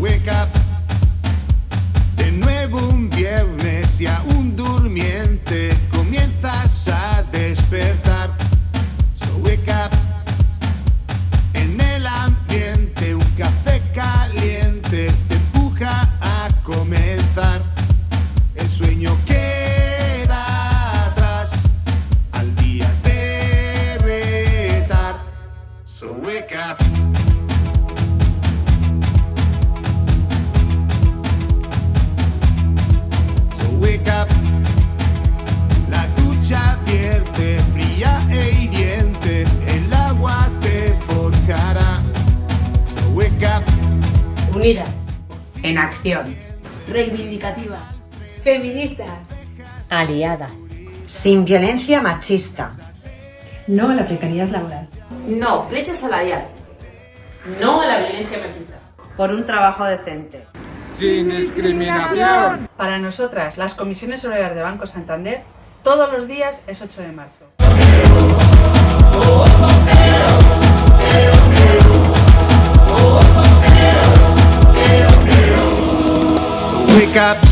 wake up. De nuevo un viernes y aún durmiente comienzas a La ducha vierte, fría e hiriente, el agua te forjará. So wake up. Unidas. En acción. reivindicativa, Feministas. Aliadas. Sin violencia machista. No a la precariedad laboral. No, brecha salarial. No a la violencia machista. Por un trabajo decente. Sin discriminación. Para nosotras, las comisiones obreras de Banco Santander, todos los días es 8 de marzo. wake up